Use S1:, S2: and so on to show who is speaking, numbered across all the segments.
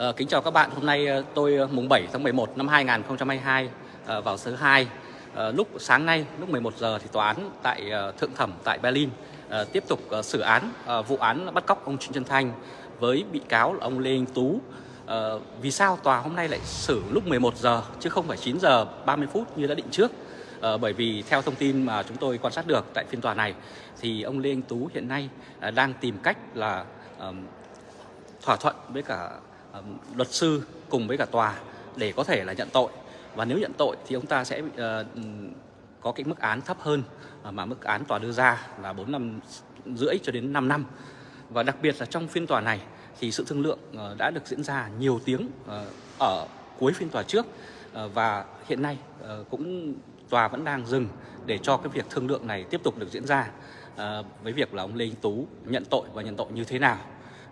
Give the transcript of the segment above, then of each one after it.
S1: À, kính chào các bạn, hôm nay ờ, tôi ờ, mùng 7 tháng 11 năm 2022 à, vào thứ hai À, lúc sáng nay lúc 11 giờ thì tòa án tại à, thượng thẩm tại Berlin à, tiếp tục à, xử án à, vụ án bắt cóc ông Trịnh Xuân Thanh với bị cáo là ông Lê Anh Tú. À, vì sao tòa hôm nay lại xử lúc 11 giờ chứ không phải 9 giờ 30 phút như đã định trước? À, bởi vì theo thông tin mà chúng tôi quan sát được tại phiên tòa này thì ông Lê Anh Tú hiện nay à, đang tìm cách là à, thỏa thuận với cả uh, luật sư cùng với cả tòa để có thể là nhận tội. Và nếu nhận tội thì ông ta sẽ uh, có cái mức án thấp hơn uh, mà mức án tòa đưa ra là 4 năm rưỡi cho đến 5 năm. Và đặc biệt là trong phiên tòa này thì sự thương lượng uh, đã được diễn ra nhiều tiếng uh, ở cuối phiên tòa trước. Uh, và hiện nay uh, cũng tòa vẫn đang dừng để cho cái việc thương lượng này tiếp tục được diễn ra uh, với việc là ông Lê Anh Tú nhận tội và nhận tội như thế nào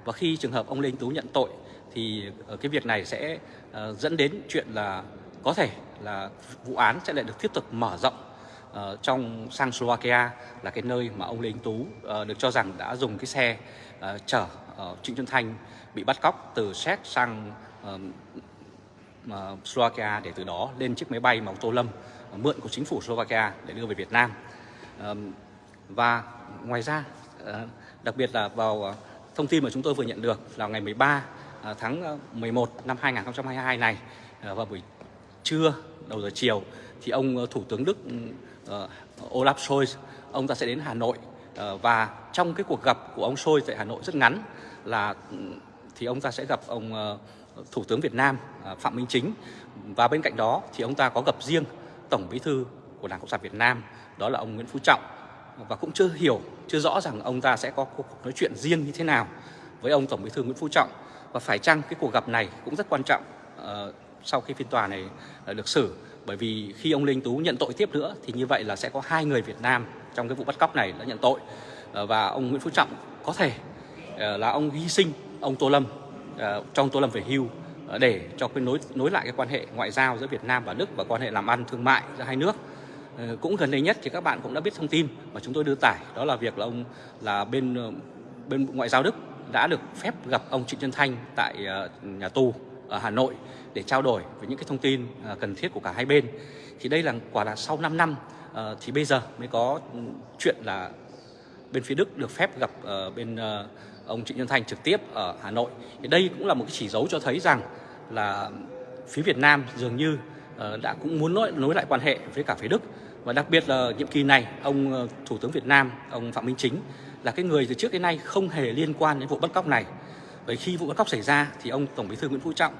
S1: và khi trường hợp ông Lê Anh Tú nhận tội thì ờ, cái việc này sẽ ờ, dẫn đến chuyện là có thể là vụ án sẽ lại được tiếp tục mở rộng uh, trong sang Slovakia là cái nơi mà ông Lê Anh Tú uh, được cho rằng đã dùng cái xe uh, chở uh, Trịnh Xuân Thanh bị bắt cóc từ Séc sang uh, uh, Slovakia để từ đó lên chiếc máy bay mà ông Tô Lâm uh, mượn của chính phủ Slovakia để đưa về Việt Nam. Uh, và ngoài ra uh, đặc biệt là vào uh, thông tin mà chúng tôi vừa nhận được là ngày 13 à, tháng ờ, 11 năm 2022 này ờ, vào buổi trưa, đầu giờ chiều, thì ông ờ, Thủ tướng Đức ừ, Olaf Scholz, ông ta sẽ đến Hà Nội và trong cái cuộc gặp của ông Scholz tại Hà Nội rất ngắn là ừ, thì ông ta sẽ gặp ông Thủ tướng Việt Nam à, Phạm Minh Chính. Và bên cạnh đó thì ông ta có gặp riêng Tổng Bí thư của Đảng Cộng sản Việt Nam, đó là ông Nguyễn Phú Trọng và cũng chưa hiểu, chưa rõ rằng ông ta sẽ có cuộc nói chuyện riêng như thế nào với ông Tổng Bí thư Nguyễn Phú Trọng. Và phải chăng cái cuộc gặp này cũng rất quan trọng uh, sau khi phiên tòa này uh, được xử? Bởi vì khi ông Linh Tú nhận tội tiếp nữa thì như vậy là sẽ có hai người Việt Nam trong cái vụ bắt cóc này đã nhận tội. Uh, và ông Nguyễn Phú Trọng có thể uh, là ông hy sinh ông Tô Lâm uh, trong Tô Lâm về hưu uh, để cho cái nối nối lại cái quan hệ ngoại giao giữa Việt Nam và Đức và quan hệ làm ăn thương mại giữa hai nước. Ờ, cũng gần đây nhất thì các bạn cũng đã biết thông tin mà chúng tôi đưa tải đó là việc là ông là bên ờ, bên ngoại giao Đức đã được phép gặp ông Trịnh Xuân Thanh tại ờ, nhà tù ở Hà Nội để trao đổi với những cái thông tin cần thiết của cả hai bên. Thì đây là quả là sau 5 năm thì bây giờ mới có chuyện là bên phía Đức được phép gặp bên ông Trịnh Xuân Thanh trực tiếp ở Hà Nội. Thì đây cũng là một cái chỉ dấu cho thấy rằng là phía Việt Nam dường như đã cũng muốn nối, nối lại quan hệ với cả phía Đức và đặc biệt là nhiệm kỳ này, ông ờ, Thủ tướng Việt Nam, ông Phạm Minh Chính là cái người từ trước đến nay không hề liên quan đến vụ bắt cóc này. Bởi khi vụ bắt cóc xảy ra thì ông Tổng Bí thư Nguyễn Phú Trọng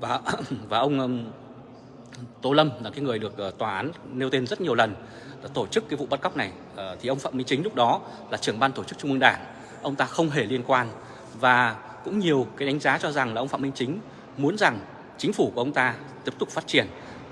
S1: và và ông Tô Lâm là cái người được ờ, tòa án nêu tên rất nhiều lần tổ chức cái vụ bắt cóc này. Ờ, thì ông Phạm Minh Chính lúc đó là trưởng ban tổ chức Trung ương Đảng. Ông ta không hề liên quan và cũng nhiều cái đánh giá cho rằng là ông Phạm Minh Chính muốn rằng chính phủ của ông ta tiếp tục phát triển,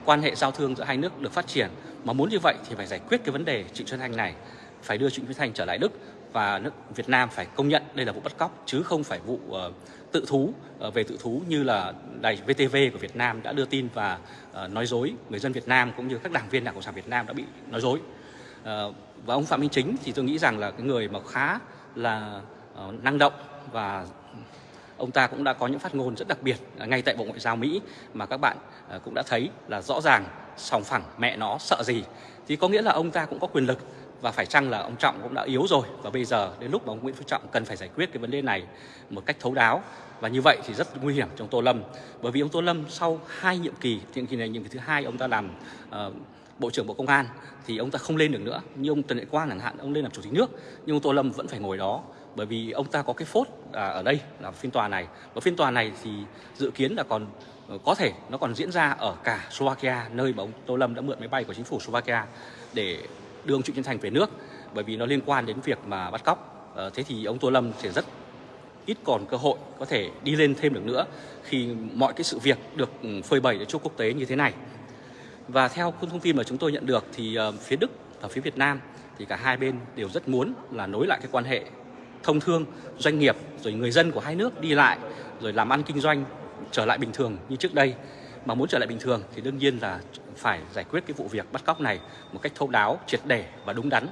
S1: quan hệ giao thương giữa hai nước được phát triển mà muốn như vậy thì phải giải quyết cái vấn đề Trịnh Xuân Thanh này phải đưa Trịnh Xuân Thanh trở lại Đức và nước Việt Nam phải công nhận đây là vụ bắt cóc chứ không phải vụ uh, tự thú uh, về tự thú như là đài VTV của Việt Nam đã đưa tin và uh, nói dối người dân Việt Nam cũng như các đảng viên Đảng Cộng sản Việt Nam đã bị nói dối. Uh, và ông Phạm Minh Chính thì tôi nghĩ rằng là cái người mà khá là uh, năng động và ông ta cũng đã có những phát ngôn rất đặc biệt à, ngay tại Bộ Ngoại giao Mỹ mà các bạn à, cũng đã thấy là rõ ràng sòng phẳng mẹ nó sợ gì. Thì có nghĩa là ông ta cũng có quyền lực và phải chăng là ông Trọng cũng đã yếu rồi và bây giờ đến lúc mà ông Nguyễn Phú Trọng cần phải giải quyết cái vấn đề này một cách thấu đáo. Và như vậy thì rất nguy hiểm trong Tô Lâm bởi vì ông Tô Lâm sau hai nhiệm kỳ nhiệm kỳ này nhiệm kỳ thứ hai ông ta làm uh, Bộ trưởng Bộ Công an thì ông ta không lên được nữa. Như ông Trần Đại Quang chẳng hạn ông lên làm chủ tịch nước nhưng ông Tô Lâm vẫn phải ngồi đó bởi vì ông ta có cái phốt à, ở đây là phiên tòa này. Và phiên tòa này thì dự kiến là còn ờ, có thể nó còn diễn ra ở cả Slovakia nơi mà ông Tô Lâm đã mượn máy bay của chính phủ Slovakia để đưa ông Trịnh Xuân Thành về nước. Bởi vì nó liên quan đến việc mà bắt cóc. À, thế thì ông Tô Lâm sẽ rất ít còn cơ hội có thể đi lên thêm được nữa khi mọi cái sự việc được ừ, phơi bày cho quốc tế như thế này. Và theo thông tin mà chúng tôi nhận được thì ờ, phía Đức và phía Việt Nam thì cả hai bên đều rất muốn là nối lại cái quan hệ thông thương doanh nghiệp rồi người dân của hai nước đi lại rồi làm ăn kinh doanh trở lại bình thường như trước đây. Mà muốn trở lại bình thường thì đương nhiên là phải giải quyết cái vụ việc bắt cóc này một cách thấu đáo, triệt để và đúng đắn.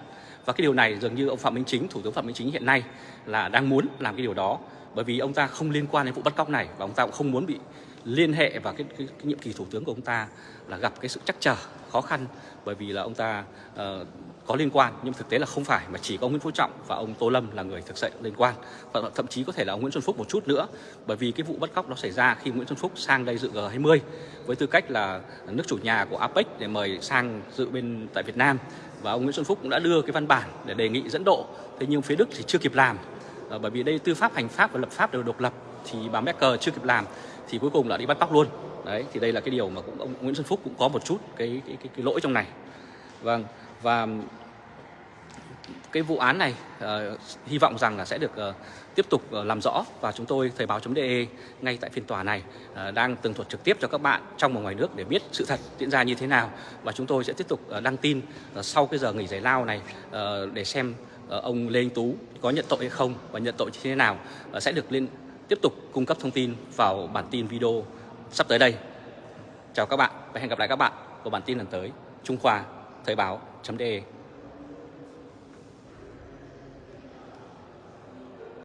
S1: Và cái điều này dường như ông Phạm Minh Chính, Thủ tướng Phạm Minh Chính hiện nay là đang muốn làm cái điều đó. Bởi vì ông ta không liên quan đến vụ bắt cóc này và ông ta cũng không muốn bị liên hệ vào cái, cái, cái nhiệm kỳ thủ tướng của ông ta là gặp cái sự chắc trở khó khăn. Bởi vì là ông ta uh, có liên quan nhưng thực tế là không phải mà chỉ có ông Nguyễn Phú Trọng và ông Tô Lâm là người thực sự liên quan. Và thậm chí có thể là ông Nguyễn Xuân Phúc một chút nữa bởi vì cái vụ bắt cóc nó xảy ra khi Nguyễn Xuân Phúc sang đây dự G20 với tư cách là nước chủ nhà của APEC để mời sang dự bên tại Việt Nam. Và ông Nguyễn Xuân Phúc cũng đã đưa cái văn bản để đề nghị dẫn độ. Thế nhưng phía Đức thì chưa kịp làm à, bởi vì đây tư pháp hành pháp và lập pháp đều độc lập thì bà Merkel chưa kịp làm thì cuối cùng là đi bắt cóc luôn. Đấy thì đây là cái điều mà cũng ông Nguyễn Xuân Phúc cũng có một chút cái cái cái, cái lỗi trong này. Vâng và cái vụ án này uh, hy vọng rằng là sẽ được uh, tiếp tục uh, làm rõ và chúng tôi thời báo.de ngay tại phiên tòa này uh, đang tường thuật trực tiếp cho các bạn trong và ngoài nước để biết sự thật diễn ra như thế nào và chúng tôi sẽ tiếp tục uh, đăng tin uh, sau cái giờ nghỉ giải lao này uh, để xem uh, ông Lê Anh Tú có nhận tội hay không và nhận tội như thế nào uh, sẽ được lên tiếp tục cung cấp thông tin vào bản tin video sắp tới đây. Chào các bạn và hẹn gặp lại các bạn vào bản tin lần tới. Trung Khoa Thời báo báo.de